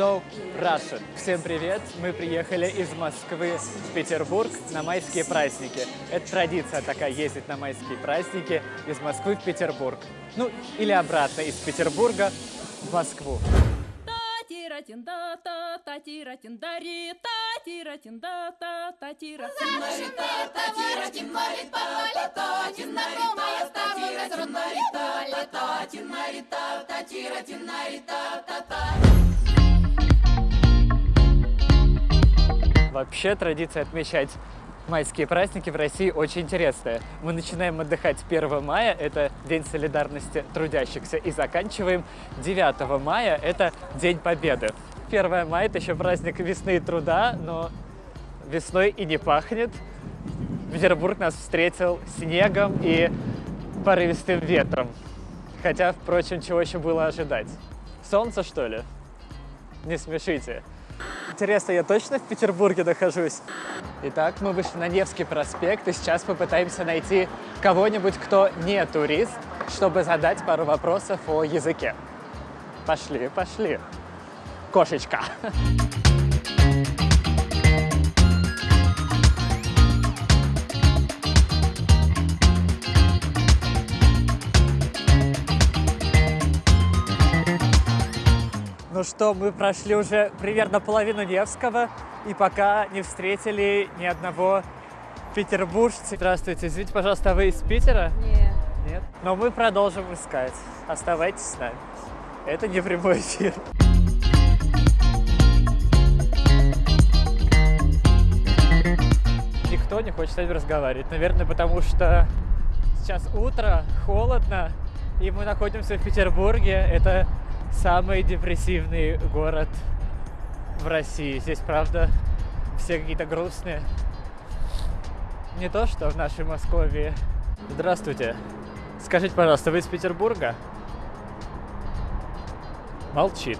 So Russian. Всем привет! Мы приехали из Москвы в Петербург на майские праздники. Это традиция такая, ездить на майские праздники из Москвы в Петербург. Ну, или обратно, из Петербурга в Москву. Вообще традиция отмечать майские праздники в России очень интересная. Мы начинаем отдыхать 1 мая, это День солидарности трудящихся, и заканчиваем 9 мая, это День Победы. 1 мая – это еще праздник весны и труда, но весной и не пахнет. Петербург нас встретил снегом и порывистым ветром. Хотя, впрочем, чего еще было ожидать? Солнце, что ли? Не смешите. Интересно, я точно в Петербурге нахожусь? Итак, мы вышли на Невский проспект, и сейчас попытаемся найти кого-нибудь, кто не турист, чтобы задать пару вопросов о языке. Пошли, пошли. Кошечка. Ну что, мы прошли уже примерно половину Невского и пока не встретили ни одного петербуржца. Здравствуйте, извините, пожалуйста, а вы из Питера? Нет. Нет? Но мы продолжим искать. Оставайтесь с нами. Это не прямой эфир. Никто не хочет с нами разговаривать. Наверное, потому что сейчас утро, холодно, и мы находимся в Петербурге. Это самый депрессивный город в России. Здесь, правда, все какие-то грустные. Не то, что в нашей Москве. Здравствуйте. Скажите, пожалуйста, вы из Петербурга? Молчит.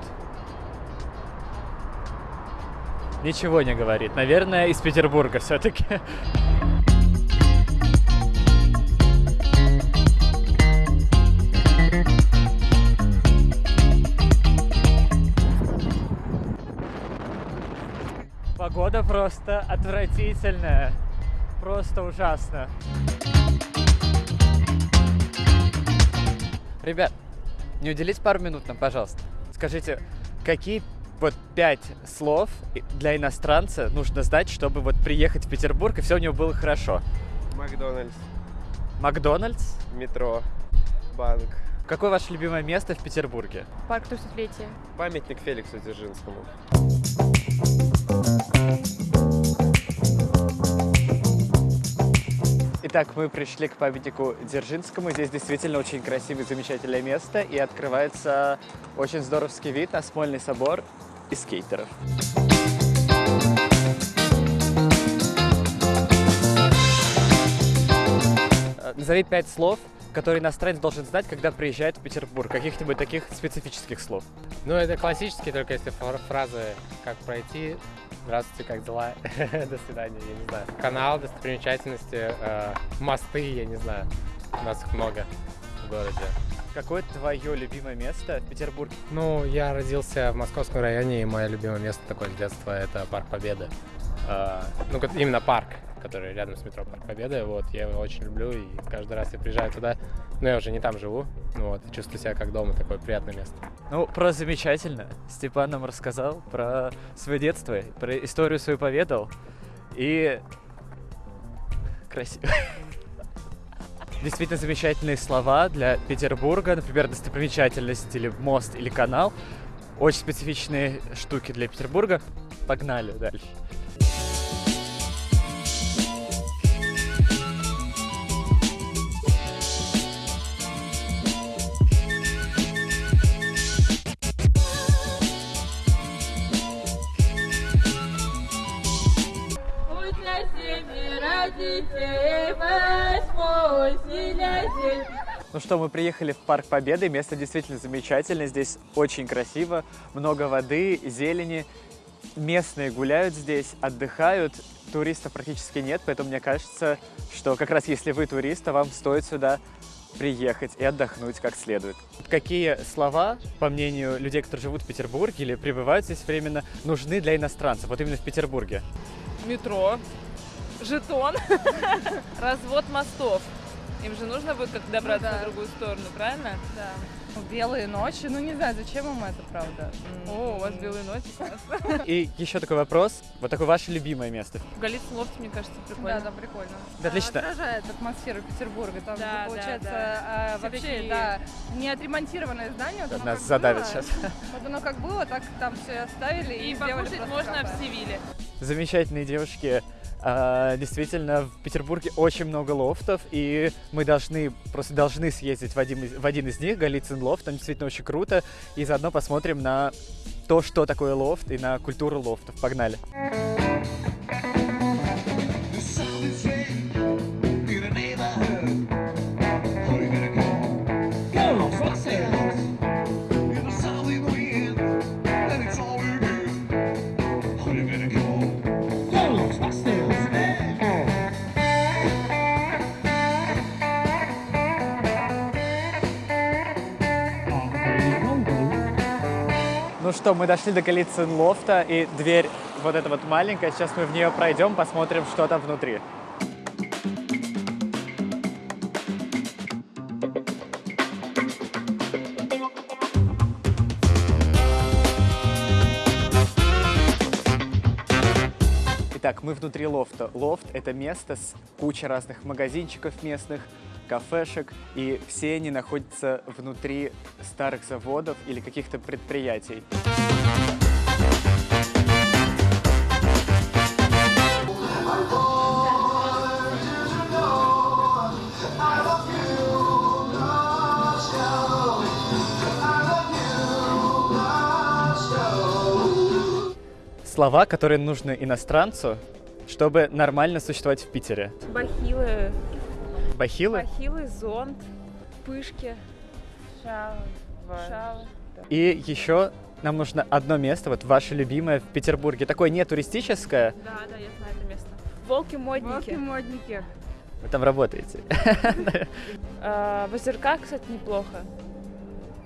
Ничего не говорит. Наверное, из Петербурга все-таки. Погода просто отвратительная. Просто ужасно. Ребят, не уделите пару минут нам, пожалуйста. Скажите, какие вот пять слов для иностранца нужно знать, чтобы вот приехать в Петербург и все у него было хорошо? Макдональдс, Макдональдс? метро, банк, Какое ваше любимое место в Петербурге? Парк Тысячелетия. памятник Феликсу Дзержинскому. Итак, мы пришли к памятнику Дзержинскому. Здесь действительно очень красивое, замечательное место. И открывается очень здоровский вид на Смольный собор и скейтеров. Э, Назови пять слов, которые иностранец должен знать, когда приезжает в Петербург. Каких-нибудь таких специфических слов. Ну, это классические, только если фра- фразы «как пройти», «здравствуйте, как дела», «до свидания», я не знаю. Канал, достопримечательности, э, мосты, я не знаю. У нас их много в городе. Какое твое любимое место в Петербурге? Ну, я родился в московском районе, и мое любимое место такое с детства – это Парк Победы. Э, ну, как- именно парк, который рядом с метро Парк Победы. Вот, я его очень люблю, и каждый раз я приезжаю туда. Но я уже не там живу, вот, чувствую себя как дома, такое приятное место. Ну, про замечательно. Степан нам рассказал про свое детство, про историю свою поведал. И красиво. Действительно замечательные слова для Петербурга, например, достопримечательность или мост или канал. Очень специфичные штуки для Петербурга. Погнали дальше. Ну что, мы приехали в Парк Победы. Место действительно замечательное. Здесь очень красиво, много воды, зелени. Местные гуляют здесь, отдыхают. Туристов практически нет, поэтому мне кажется, что как раз если вы турист, то вам стоит сюда приехать и отдохнуть как следует. Какие слова, по мнению людей, которые живут в Петербурге или пребывают здесь временно, нужны для иностранцев, вот именно в Петербурге? метро, жетон, развод мостов. Им же нужно будет как добраться Ну да. на другую сторону, правильно? Да. Белые ночи, ну не знаю, зачем им это, правда. О, у вас белые ночи. классно. И еще такой вопрос, вот такое ваше любимое место. В Голицын лофте, мне кажется, Да, прикольно. да, прикольно. Да, отлично. Отражает атмосферу Петербурга. Там, Да, да, получается, да. а, вообще, такие- да, не отремонтированное здание. Вот Нас было, сейчас. Вот оно как было, так там все оставили и, И сделали покушать просто можно в Севиле. Замечательные девушки. А, Действительно, в Петербурге очень много лофтов, и мы должны, просто должны съездить в один, из- в один из них, Голицын лофт, там действительно очень круто, и заодно посмотрим на то, что такое лофт, и на культуру лофтов. Погнали! The что, мы дошли до Голицын лофта, и дверь вот эта вот маленькая, сейчас мы в нее пройдем, посмотрим, что там внутри. Итак, мы внутри лофта. Лофт — это место с кучей разных магазинчиков местных, кафешек, и все они находятся внутри старых заводов или каких-то предприятий. Слова, которые нужны иностранцу, чтобы нормально существовать в Питере. Бахилы, Бахилы. бахилы, зонт, пышки, Шава. шалы. И еще нам нужно одно место, вот ваше любимое в Петербурге. Такое не туристическое. Да, да, я знаю это место. Волки-модники. модники. Вы там работаете. А, в озерках, кстати, неплохо.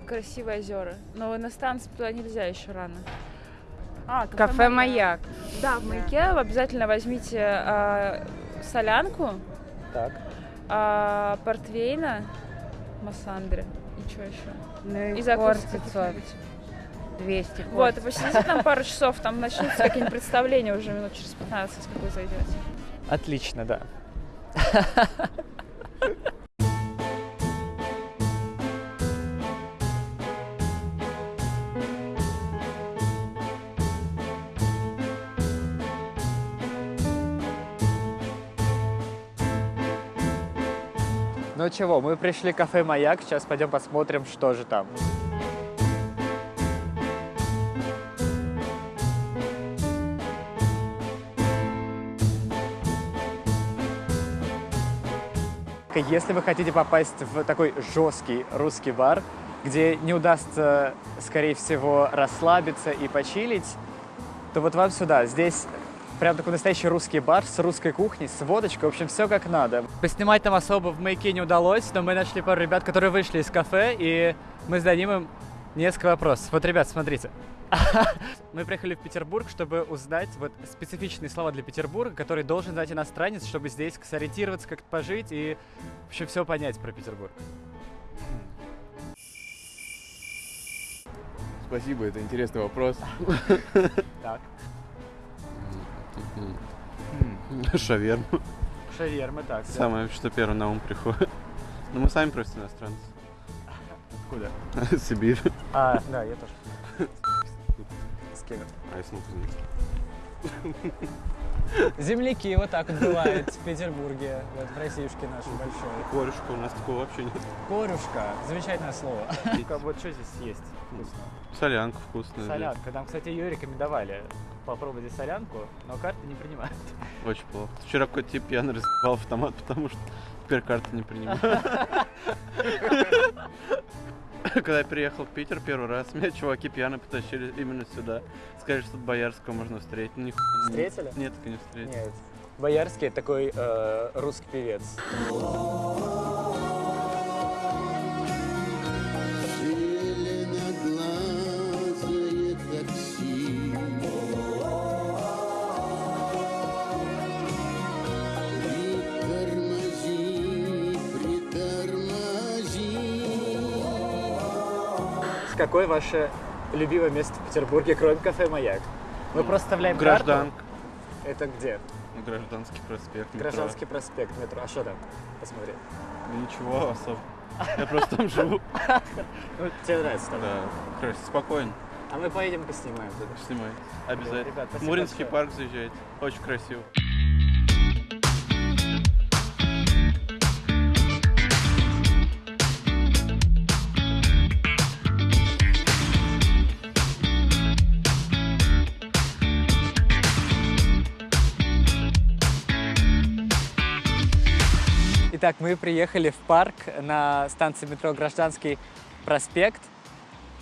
Красивые озера. Но иностранцам туда нельзя еще рано. А, Кафе «Маяк». Да, в маяке обязательно возьмите а, солянку, Так. А, портвейна, массандре. И что еще? Ну И закусок Хортица. каких-нибудь. 200 Вот, и посидите там пару часов, там начнутся какие-нибудь представления уже минут через 15, как вы зайдете. Отлично, да. Ну чего, мы пришли в кафе «Маяк», сейчас пойдем посмотрим, что же там. Если вы хотите попасть в такой жесткий русский бар, где не удастся, скорее всего, расслабиться и почилить, то вот вам сюда. Здесь прям такой настоящий русский бар с русской кухней, с водочкой, в общем, все как надо. Поснимать там особо в маяке не удалось, но мы нашли пару ребят, которые вышли из кафе, и мы зададим им несколько вопросов. Вот, ребят, смотрите. Мы приехали в Петербург, чтобы узнать вот специфичные слова для Петербурга, которые должен знать иностранец, чтобы здесь сориентироваться, как-то пожить и вообще все понять про Петербург. Спасибо, это интересный вопрос. Так. Шаверма. Шаверма, так. Самое, что первое на ум приходит. Ну, мы сами просто иностранцы. Откуда? Сибирь. А, да, я тоже. С кем? А я смог Земляки, вот так вот бывает в Петербурге, вот в Россиюшке нашей большой. Корюшка у нас такого вообще нет. Корюшка, замечательное слово. Вот что здесь есть вкусно? Солянка вкусная. Солянка. Нам, кстати, ее рекомендовали. Попробуйте солянку, но карты не принимают. Очень плохо. Вчера какой-то тип пьяный разъебал автомат, потому что теперь карты не принимают. Когда я приехал в Питер первый раз, меня чуваки пьяно потащили именно сюда. Сказали, что Боярского можно встретить. Не- Встретили? Нет, так не встретил. Нет. Боярский такой э, русский певец. Какое ваше любимое место в Петербурге, кроме кафе «Маяк»? Мы просто вставляем карту. Гражданка. Это где? Гражданский проспект. метро. Гражданский проспект, метро. А что там? Посмотри. Ничего особо. Я просто там живу. Ну, тебе нравится там? Да, хорошо, спокойно. А мы поедем поснимаем туда. Снимай. Обязательно. Муринский парк заезжайте. Очень красиво. Итак, мы приехали в парк на станции метро Гражданский проспект.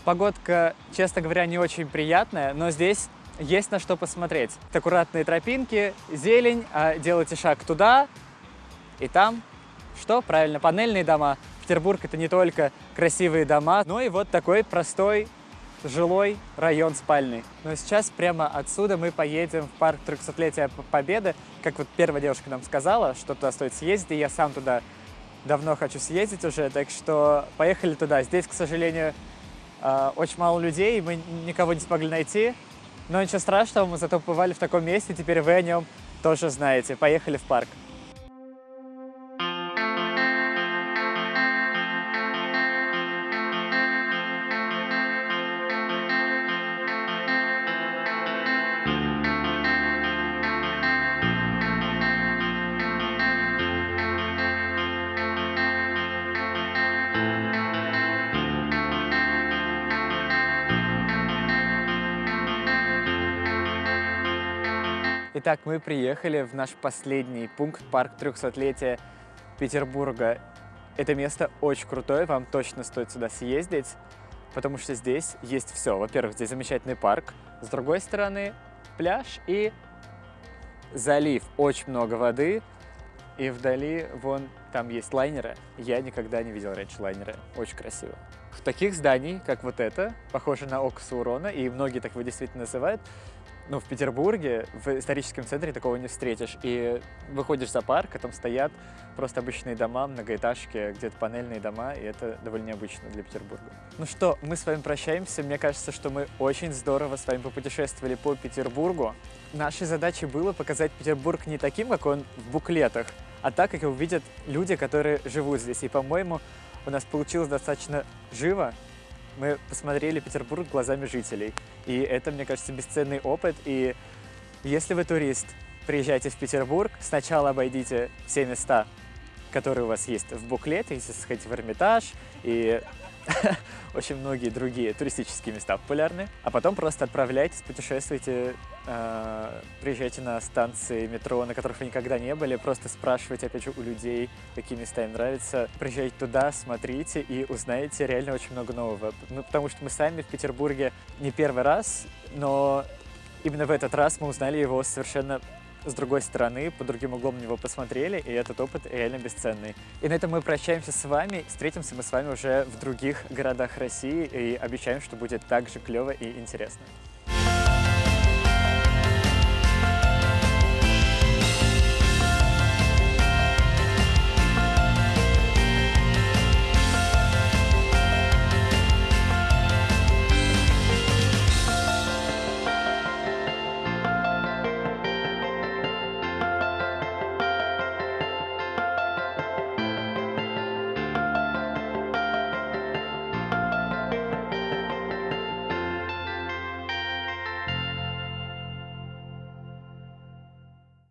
Погодка, честно говоря, не очень приятная, но здесь есть на что посмотреть. Аккуратные тропинки, зелень, а делайте шаг туда и там. Что? Правильно, панельные дома. Петербург — это не только красивые дома, но и вот такой простой жилой район спальный. Но сейчас прямо отсюда мы поедем в парк 300-летия П- Победы. Как вот первая девушка нам сказала, что туда стоит съездить, и я сам туда давно хочу съездить уже, так что поехали туда. Здесь, к сожалению, э, очень мало людей, мы никого не смогли найти, но ничего страшного, мы зато побывали в таком месте, теперь вы о нем тоже знаете. Поехали в парк. Итак, мы приехали в наш последний пункт, парк 300-летия Петербурга. Это место очень крутое, вам точно стоит сюда съездить, потому что здесь есть все. Во-первых, здесь замечательный парк, с другой стороны пляж и залив. Очень много воды, и вдали вон там есть лайнеры. Я никогда не видел раньше лайнеры. Очень красиво. В таких зданий, как вот это, похоже на око Саурона, и многие так его действительно называют, ну, в Петербурге, в историческом центре такого не встретишь. И выходишь за парк, а там стоят просто обычные дома, многоэтажки, где-то панельные дома, и это довольно необычно для Петербурга. Ну что, мы с вами прощаемся. Мне кажется, что мы очень здорово с вами попутешествовали по Петербургу. Нашей задачей было показать Петербург не таким, как он в буклетах, а так, как его видят люди, которые живут здесь. И, по-моему, у нас получилось достаточно живо, мы посмотрели Петербург глазами жителей. И это, мне кажется, бесценный опыт. И если вы турист, приезжайте в Петербург, сначала обойдите все места, которые у вас есть в буклете, если сходите в Эрмитаж и очень многие другие туристические места популярны. А потом просто отправляйтесь, путешествуйте, э, приезжайте на станции метро, на которых вы никогда не были, просто спрашивайте, опять же, у людей, какие места им нравятся. Приезжайте туда, смотрите и узнаете реально очень много нового. Ну, потому что мы сами в Петербурге не первый раз, но именно в этот раз мы узнали его совершенно с другой стороны, по другим углом на него посмотрели, и этот опыт реально бесценный. И на этом мы прощаемся с вами. Встретимся мы с вами уже в других городах России и обещаем, что будет так же клево и интересно.